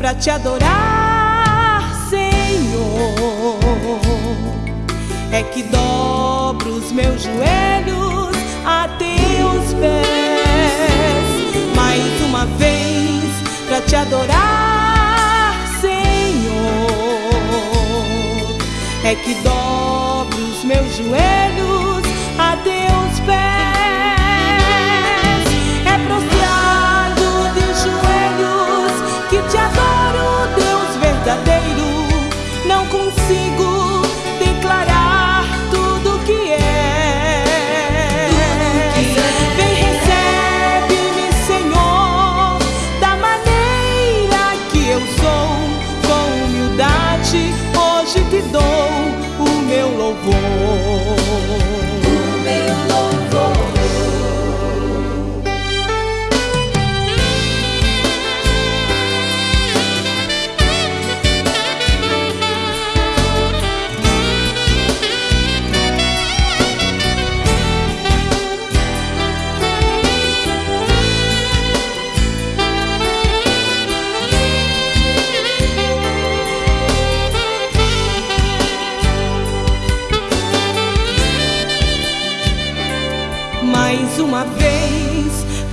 pra te adorar, Senhor. É que dobro os meus joelhos a teus pés. Mais uma vez pra te adorar, Senhor. É que dobro os meus joelhos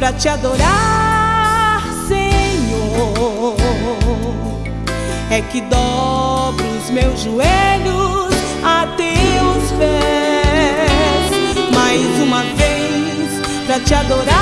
para te adorar, Senhor. É que dobro os meus joelhos a teus pés, mais uma vez para te adorar.